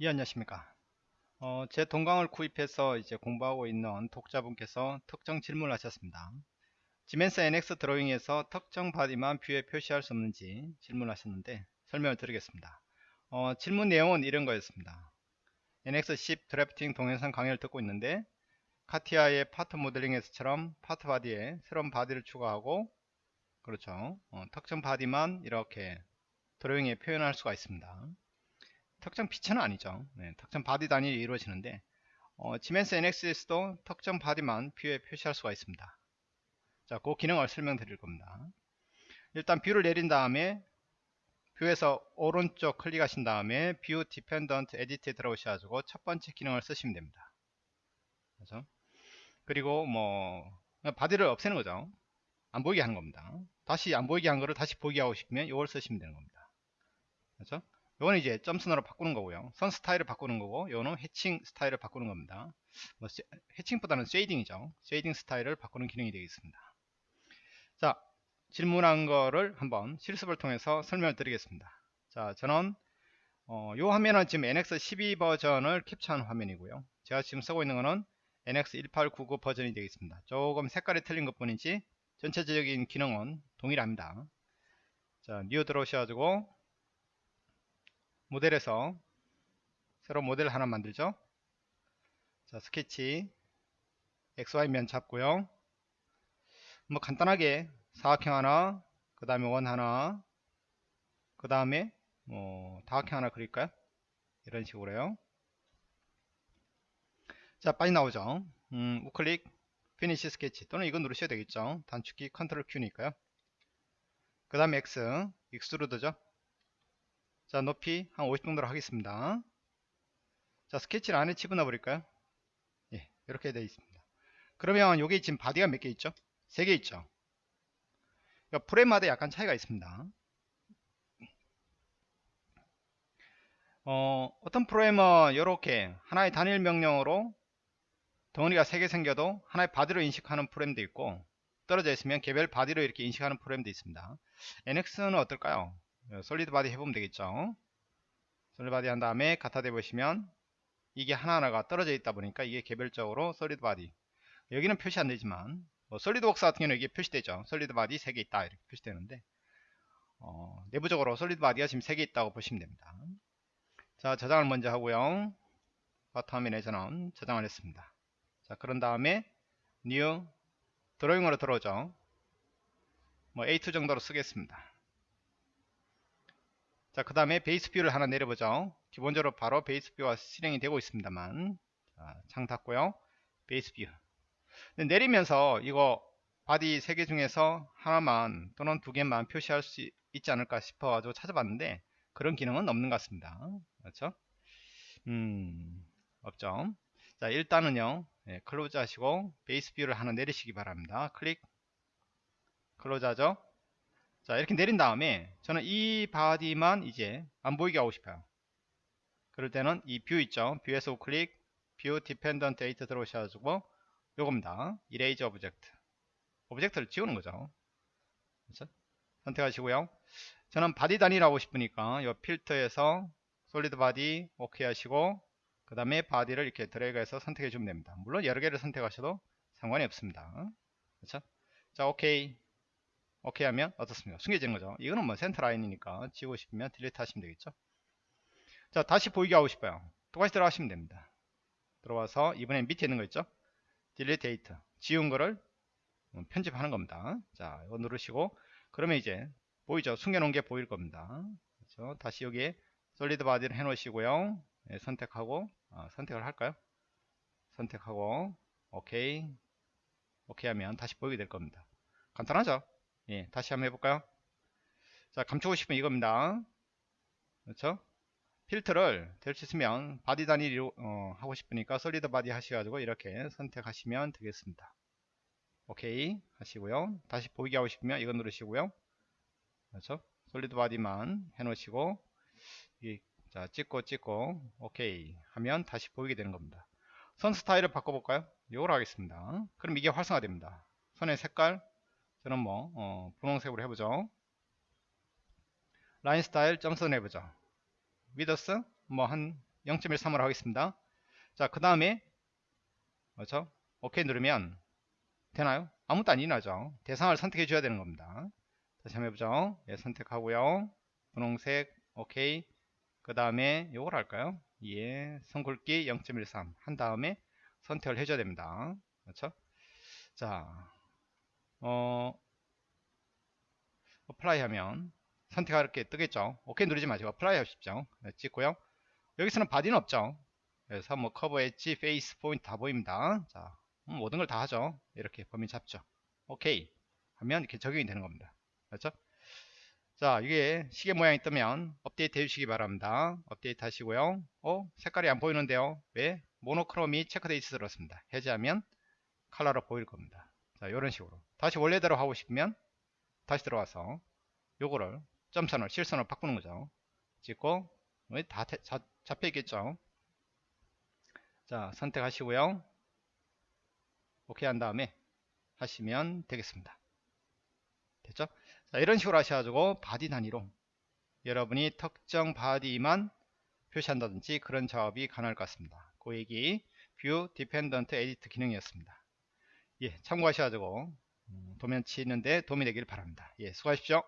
예 안녕하십니까. 어, 제 동강을 구입해서 이제 공부하고 있는 독자분께서 특정 질문을 하셨습니다. 지멘스 NX 드로잉에서 특정 body만 view에 표시할 수 없는지 질문하셨는데 설명을 드리겠습니다. 어, 질문 내용은 이런 거였습니다. NX10 drafting 동영상 강의를 듣고 있는데 카티아의 파트 모델링에서처럼 part body에 새로운 body를 추가하고 그렇죠. 어, 특정 body만 이렇게 드로잉에 표현할 수가 있습니다 특정 feature는 아니죠. 네, 특정 body 단위로 이루어지는데 어, 지멘스 NX에서도 특정 body만 view에 표시할 수가 있습니다. 자, 그 기능을 설명드릴 겁니다. 일단 view를 내린 다음에 view에서 오른쪽 클릭하신 다음에 view dependent edit에 들어오셔가지고 첫 번째 기능을 쓰시면 됩니다. 그렇죠? 그리고 뭐 body를 없애는 거죠. 안 보이게 하는 겁니다. 다시 안 보이게 한 거를 다시 보이게 하고 싶으면 이걸 쓰시면 되는 겁니다. 그렇죠? 요거는 이제 점선으로 바꾸는 거고요. 선 스타일을 바꾸는 거고, 요거는 해칭 스타일을 바꾸는 겁니다. 뭐 해칭보다는 shading이죠. shading 스타일을 바꾸는 기능이 되겠습니다. 자, 질문한 거를 한번 실습을 통해서 설명을 드리겠습니다. 자, 저는 어, 요 화면은 지금 NX12 버전을 캡처한 화면이고요. 제가 지금 쓰고 있는 거는 NX1899 버전이 되겠습니다. 조금 색깔이 틀린 것 뿐이지 전체적인 기능은 동일합니다. 자, new 들어오셔가지고 모델에서 새로 모델 하나 만들죠. 자 스케치 XY면 잡고요. 뭐 간단하게 사각형 하나 그 다음에 원 하나 그 다음에 뭐 다각형 하나 그릴까요? 이런 식으로요. 자 빨리 나오죠. 음, 우클릭 finish sketch 또는 이거 누르셔야 되겠죠. 단축키 컨트롤 Q니까요. 그 다음에 X extrude죠 자 높이 한 50 정도로 하겠습니다. 자 스케치를 안에 집어넣어 버릴까요? 예 이렇게 되어 있습니다. 그러면 여기 지금 body가 몇 개 있죠? 3개 있죠? 그러니까 프로그램마다 약간 차이가 있습니다. 어, 어떤 프로그램은 이렇게 하나의 단일 명령으로 덩어리가 3개 생겨도 하나의 body로 인식하는 프로그램도 있고 떨어져 있으면 개별 body로 이렇게 인식하는 프로그램도 있습니다. NX는 어떨까요? 어, solid body 해보면 되겠죠? solid body 한 다음에 갖다 대보시면 이게 하나하나가 떨어져 있다 보니까 이게 개별적으로 solid body 여기는 표시 안 되지만 뭐 SolidWorks 같은 경우는 이게 표시되죠? solid body 3개 있다. 이렇게 표시되는데 어, 내부적으로 solid body가 지금 3개 있다고 보시면 됩니다. 자 저장을 먼저 하고요. 바탕화면에 저는 저장을 했습니다. 자 그런 다음에 new 드로잉으로 들어오죠? 뭐 A2 정도로 쓰겠습니다 자, 그 다음에 base view를 하나 내려보죠. 기본적으로 바로 base view가 실행이 되고 있습니다만. 자, 창 닫고요. base view. 내리면서 이거 body 3개 중에서 하나만 또는 두 개만 표시할 수 있지 않을까 싶어 가지고 찾아봤는데 그런 기능은 없는 것 같습니다. 그렇죠? 음, 없죠. 자, 일단은요. 예, close 하시고 base view를 하나 내리시기 바랍니다. 클릭. close 하죠. 자 이렇게 내린 다음에 저는 이 body만 이제 안 보이게 하고 싶어요. 그럴 때는 이 view 있죠? view에서 우클릭 view dependent edit 들어오셔가지고 요겁니다. erase object. object를 지우는 거죠. 그렇죠? 선택하시고요. 저는 body 단위로 하고 싶으니까 이 필터에서 solid body 오케이 하시고 그 다음에 body를 이렇게 드래그해서 선택해 주면 됩니다. 물론 여러 개를 선택하셔도 상관이 없습니다. 그렇죠? 자 오케이 오케이 하면 어떻습니까? 숨겨지는 거죠. 이거는 뭐 center line이니까 지우고 싶으면 delete 하시면 되겠죠? 자 다시 보이게 하고 싶어요. 똑같이 들어가시면 됩니다. 들어와서 이번엔 밑에 있는 거 있죠? delete edit 지운 거를 편집하는 겁니다. 자 이거 누르시고 그러면 이제 보이죠? 숨겨놓은 게 보일 겁니다. 그렇죠? 다시 여기에 solid body를 해 놓으시고요. 네, 선택하고 아, 선택을 할까요? 선택하고 오케이. 오케이 하면 다시 보이게 될 겁니다. 간단하죠 예, 다시 한번 해볼까요? 자, 감추고 싶으면 이겁니다. 그렇죠? 필터를 될 수 있으면 body 단위 어, 하고 싶으니까 solid body 하셔가지고 이렇게 선택하시면 되겠습니다. 오케이 하시고요. 다시 보이게 하고 싶으면 이거 누르시고요. 그렇죠? solid body만 해놓으시고 이, 자 찍고 찍고 오케이 하면 다시 보이게 되는 겁니다. 선 스타일을 바꿔볼까요? 이걸 하겠습니다. 그럼 이게 활성화됩니다. 선의 색깔 저는 뭐 어, 분홍색으로 해보죠 라인 스타일 점선 해보죠 위더스 뭐 한 0.13으로 하겠습니다. 자, 그 다음에 그렇죠? 오케이 누르면 되나요? 아무것도 안 일어나죠. 대상을 선택해 줘야 되는 겁니다. 다시 한번 해보죠. 예, 선택하고요. 분홍색 오케이. 그 다음에 요걸 할까요? 예, 선굵기 0.13 한 다음에 선택을 해줘야 됩니다. 그렇죠? 자, 어, apply 하면 선택하 이렇게 뜨겠죠. 오케이 누르지 마시고 apply 하십시오. 네, 찍고요. 여기서는 body는 없죠. 그래서 뭐 curve edge, face, point 다 보입니다. 자, 음, 모든 걸 다 하죠. 이렇게 범위 잡죠. 오케이 하면 이렇게 적용이 되는 겁니다. 그렇죠? 자, 이게 시계 모양이 뜨면 업데이트 해주시기 바랍니다. 업데이트 하시고요. 어, 색깔이 안 보이는데요. 왜? monochrome이 체크되어 있어서 그렇습니다. 해제하면 컬러로 보일 겁니다. 자, 이런 식으로. 다시 원래대로 하고 싶으면 다시 들어와서 요거를 점선을 실선을 바꾸는 거죠. 찍고 다 태, 자, 잡혀 있겠죠. 자, 선택하시고요. 오케이 한 다음에 하시면 되겠습니다. 됐죠? 자, 이런 식으로 하셔가지고 body 단위로 여러분이 특정 body만 표시한다든지 그런 작업이 가능할 것 같습니다. 그 얘기 view dependent edit 기능이었습니다. 예, 참고하셔가지고 음, 도면 치는데 도움이 되길 바랍니다. 예, 수고하십시오.